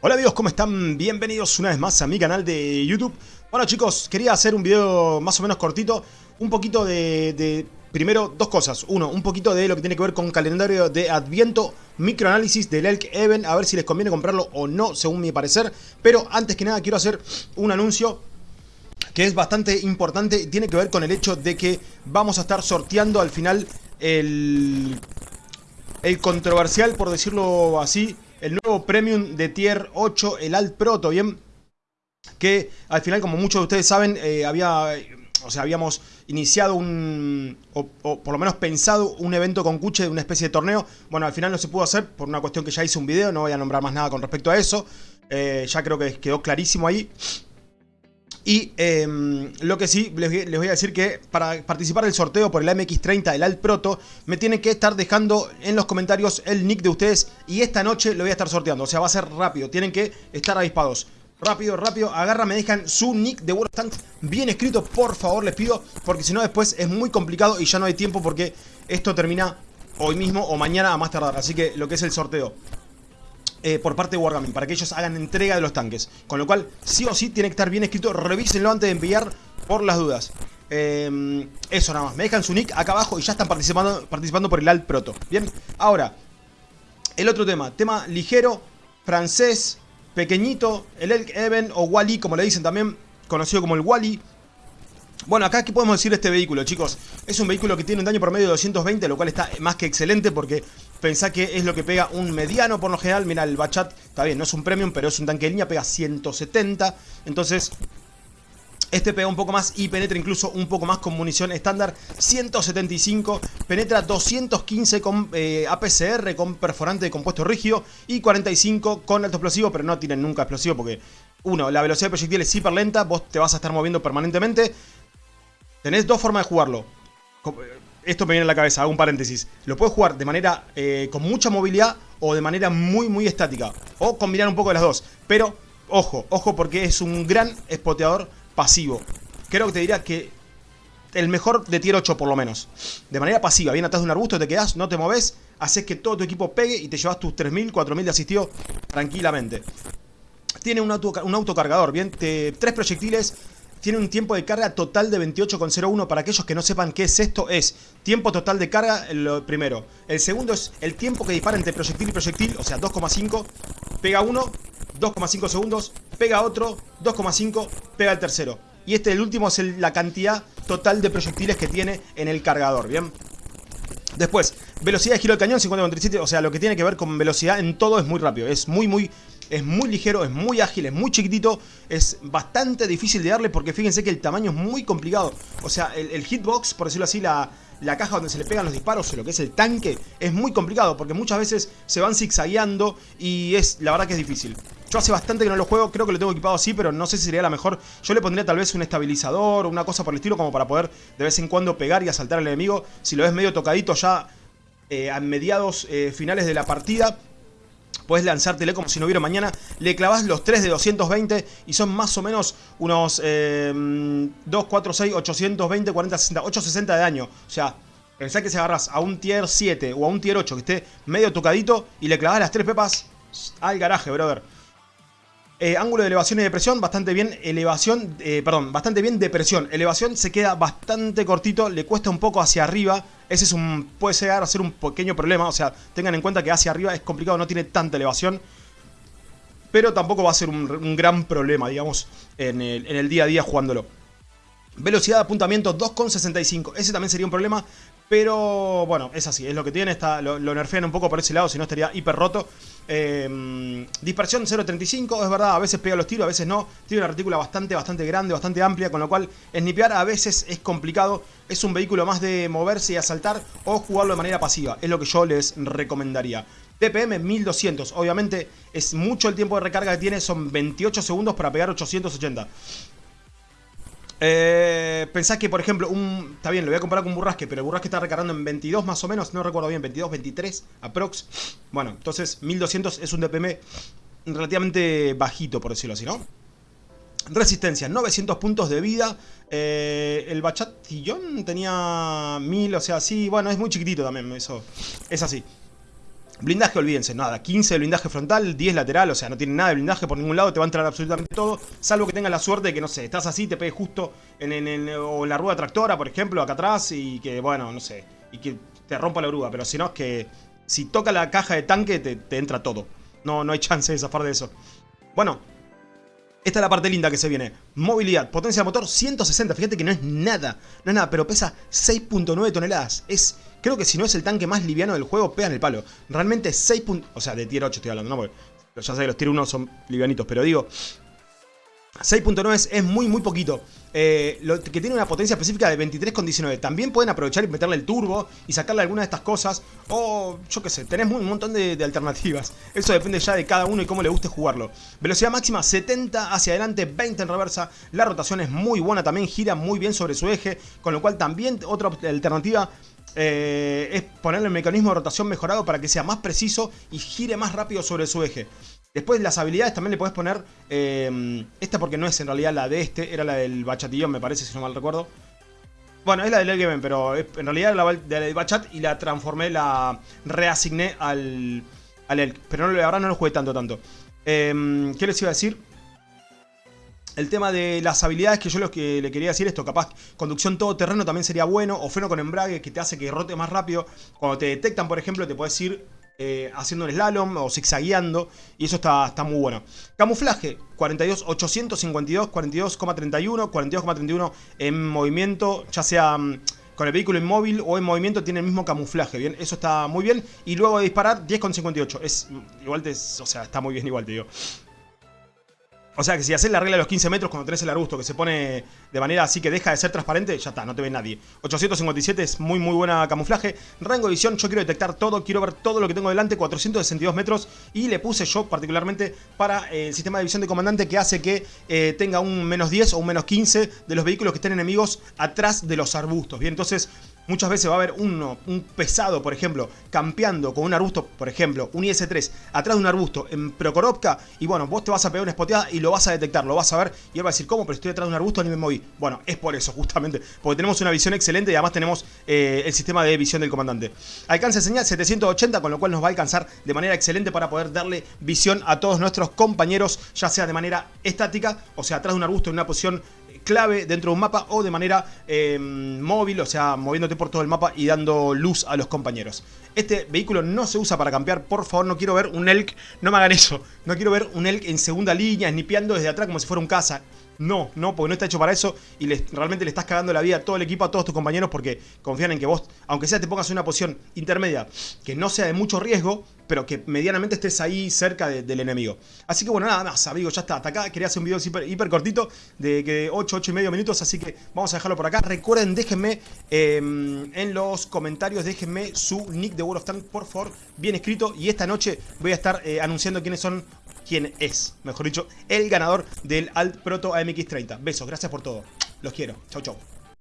Hola amigos, ¿cómo están? Bienvenidos una vez más a mi canal de YouTube. Bueno chicos, quería hacer un video más o menos cortito, un poquito de, de, Primero, dos cosas. Uno, un poquito de lo que tiene que ver con calendario de Adviento, microanálisis del Elk Even, a ver si les conviene comprarlo o no, según mi parecer. Pero antes que nada quiero hacer un anuncio que es bastante importante, tiene que ver con el hecho de que vamos a estar sorteando al final el, el controversial, por decirlo así, el nuevo Premium de Tier 8, el Alt Proto, ¿bien? Que al final, como muchos de ustedes saben, eh, había... O sea, habíamos iniciado un... O, por lo menos pensado un evento con Kuche de una especie de torneo. Bueno, al final no se pudo hacer por una cuestión que ya hice un video. No voy a nombrar más nada con respecto a eso. Eh, ya creo que quedó clarísimo ahí. Y em, lo que sí, les, voy a decir que para participar del sorteo por el MX30 del Alt Proto, me tienen que estar dejando en los comentarios el nick de ustedes y esta noche lo voy a estar sorteando. O sea, va a ser rápido, tienen que estar avispados. Rápido, rápido, agarra, me dejan su nick de World Tanks bien escrito, por favor, les pido, porque si no después es muy complicado y ya no hay tiempo porque esto termina hoy mismo o mañana a más tardar. Así que lo que es el sorteo. Eh, por parte de Wargaming, para que ellos hagan entrega de los tanques. Con lo cual, sí o sí, tiene que estar bien escrito. Revísenlo antes de enviar por las dudas. Eh, eso nada más. Me dejan su nick acá abajo y ya están participando, participando por el Alt Proto. Bien, ahora, el otro tema. Tema ligero, francés, pequeñito, el Elk Even o Wally, como le dicen también, conocido como el Wally. Bueno, acá ¿qué podemos decir de este vehículo, chicos? Es un vehículo que tiene un daño promedio de 220, lo cual está más que excelente porque pensá que es lo que pega un mediano por lo general. Mira, el Bachat está bien, no es un premium, pero es un tanque de línea, pega 170. Entonces, este pega un poco más y penetra incluso un poco más con munición estándar 175, penetra 215 con eh, APCR, con perforante de compuesto rígido y 45 con alto explosivo, pero no tienen nunca explosivo porque, uno, la velocidad de proyectil es hiper lenta, vos te vas a estar moviendo permanentemente. Tenés dos formas de jugarlo. Esto me viene a la cabeza, hago un paréntesis. Lo puedes jugar de manera eh, con mucha movilidad o de manera muy muy estática. O combinar un poco de las dos. Pero, ojo, ojo porque es un gran espoteador pasivo. Creo que te diría que el mejor de tier 8 por lo menos. De manera pasiva, bien atrás de un arbusto, te quedas, no te moves, haces que todo tu equipo pegue y te llevas tus 3.000, 4.000 de asistido tranquilamente. Tiene un, auto, un autocargador, bien, tres proyectiles tiene un tiempo de carga total de 28,01. Para aquellos que no sepan qué es esto, es tiempo total de carga, lo primero. El segundo es el tiempo que dispara entre proyectil y proyectil, o sea, 2,5. Pega uno, 2,5 segundos, pega otro, 2,5, pega el tercero. Y este, el último, es la cantidad total de proyectiles que tiene en el cargador, ¿bien? Después, velocidad de giro del cañón, 50,37, o sea, lo que tiene que ver con velocidad en todo es muy rápido. Es muy, muy es muy ligero, es muy ágil, es muy chiquitito, es bastante difícil de darle porque fíjense que el tamaño es muy complicado. O sea, el, hitbox, por decirlo así, la, la, caja donde se le pegan los disparos, lo que es el tanque, es muy complicado porque muchas veces se van zigzagueando y es, la verdad que es difícil. Yo hace bastante que no lo juego, creo que lo tengo equipado así, pero no sé si sería la mejor. Yo le pondría tal vez un estabilizador o una cosa por el estilo como para poder de vez en cuando pegar y asaltar al enemigo. Si lo ves medio tocadito ya eh, a mediados eh, finales de la partida Puedes lanzártele como si no hubiera mañana. Le clavas los 3 de 220 y son más o menos unos 2, 4, 6, 820, 40, 60, 860 de daño. O sea, pensá que si agarras a un tier 7 o a un tier 8 que esté medio tocadito y le clavas las 3 pepas al garaje, brother. Eh, ángulo de elevación y depresión, bastante bien. Elevación, eh, perdón, bastante bien depresión. Elevación se queda bastante cortito, le cuesta un poco hacia arriba. Ese es un, puede llegar a ser un pequeño problema. O sea, tengan en cuenta que hacia arriba es complicado, no tiene tanta elevación. Pero tampoco va a ser un, gran problema, digamos, en el, en el día a día jugándolo. Velocidad de apuntamiento 2,65. Ese también sería un problema. Pero bueno, es así, es lo que tiene, está, lo, nerfean un poco por ese lado, si no estaría hiper roto. Em, dispersión 0.35, es verdad, a veces pega los tiros, a veces no. Tiene una retícula bastante, bastante grande, bastante amplia, con lo cual snipear a veces es complicado. Es un vehículo más de moverse y asaltar o jugarlo de manera pasiva, es lo que yo les recomendaría. TPM 1200, obviamente es mucho el tiempo de recarga que tiene, son 28 segundos para pegar 880. Eh, pensás que, por ejemplo, un... Está bien, lo voy a comparar con un burrasque, pero el burrasque está recargando en 22 más o menos, no recuerdo bien, 22, 23 aprox. Bueno, entonces 1200 es un DPM relativamente bajito, por decirlo así, ¿no? Resistencia, 900 puntos de vida. Eh, el Bachatillón tenía 1000, o sea, sí, bueno, es muy chiquitito también, eso es así. Blindaje, olvídense, nada, 15 de blindaje frontal, 10 lateral, o sea, no tiene nada de blindaje por ningún lado, te va a entrar absolutamente todo, salvo que tengas la suerte de que, no sé, estás así, te pegues justo en, o la rueda tractora, por ejemplo, acá atrás, y que, bueno, no sé, y que te rompa la grúa, pero si no es que si toca la caja de tanque te, te entra todo, no, no hay chance de zafar de eso. Bueno, esta es la parte linda que se viene. Movilidad, potencia de motor 160. Fíjate que no es nada. No es nada, pero pesa 6.9 toneladas. Es, creo que si no es el tanque más liviano del juego, pega en el palo. Realmente 6. O sea, de tier 8 estoy hablando, ¿no? Porque ya sé que los tier 1 son livianitos, pero digo... 6.9 es muy muy poquito. Eh, lo que tiene una potencia específica de 23,19. También pueden aprovechar y meterle el turbo y sacarle alguna de estas cosas. O yo qué sé, tenés un montón de, alternativas. Eso depende ya de cada uno y cómo le guste jugarlo. Velocidad máxima 70 hacia adelante, 20 en reversa. La rotación es muy buena, también gira muy bien sobre su eje. Con lo cual también otra alternativa eh, es ponerle el mecanismo de rotación mejorado para que sea más preciso y gire más rápido sobre su eje. Después las habilidades también le puedes poner... Eh, esta porque no es en realidad la de este, era la del bachatillón me parece, si no mal recuerdo. Bueno, es la del Elgemen, pero en realidad era la del bachat y la transformé, la reasigné al, al Elk. Pero ahora no lo jugué tanto, tanto. Eh, ¿Qué les iba a decir? El tema de las habilidades que yo lo que le quería decir esto, capaz conducción todoterreno también sería bueno, o freno con embrague que te hace que rote más rápido. Cuando te detectan, por ejemplo, te puedes ir eh, haciendo un slalom o zigzagueando. Y eso está, está muy bueno. Camuflaje, 42, 852, 42,31, 42,31 en movimiento, ya sea mm, con el vehículo inmóvil o en movimiento tiene el mismo camuflaje, ¿bien? Eso está muy bien. Y luego de disparar, 10,58. Es, mm, igual o sea, está muy bien igual, te digo. O sea que si haces la regla de los 15 metros cuando tenés el arbusto que se pone de manera así que deja de ser transparente, ya está, no te ve nadie. 857 es muy muy buena camuflaje. Rango de visión, yo quiero detectar todo, quiero ver todo lo que tengo delante, 462 metros. Y le puse yo particularmente para eh, el sistema de visión de comandante que hace que eh, tenga un menos 10 o un menos 15 de los vehículos que estén enemigos atrás de los arbustos. Bien, entonces Muchas veces va a haber uno, un pesado, por ejemplo, campeando con un arbusto, por ejemplo, un IS-3, atrás de un arbusto en Prokorovka, y bueno, vos te vas a pegar una espoteada y lo vas a detectar, lo vas a ver, y él va a decir, ¿cómo? Pero estoy atrás de un arbusto ni me moví. Bueno, es por eso, justamente, porque tenemos una visión excelente y además tenemos eh, el sistema de visión del comandante. Alcance señal 780, con lo cual nos va a alcanzar de manera excelente para poder darle visión a todos nuestros compañeros, ya sea de manera estática, o sea, atrás de un arbusto en una posición clave dentro de un mapa o de manera em, móvil, o sea, moviéndote por todo el mapa y dando luz a los compañeros. Este vehículo no se usa para campear, por favor, no quiero ver un Elk, no me hagan eso, no quiero ver un Elk en segunda línea, snipeando desde atrás como si fuera un caza. No, no, porque no está hecho para eso y realmente le estás cagando la vida a todo el equipo, a todos tus compañeros porque confían en que vos, aunque sea te pongas en una posición intermedia que no sea de mucho riesgo, pero que medianamente estés ahí cerca del enemigo. Así que bueno, nada más, amigos, ya está. Hasta acá quería hacer un video hiper, cortito de que 8, 8 y medio minutos, así que vamos a dejarlo por acá. Recuerden, déjenme em, en los comentarios, déjenme su nick de World of Tanks, por favor, bien escrito. Y esta noche voy a estar eh, anunciando quiénes son quién es, mejor dicho, el ganador del Alt Proto AMX30. Besos, gracias por todo. Los quiero. Chau, chau.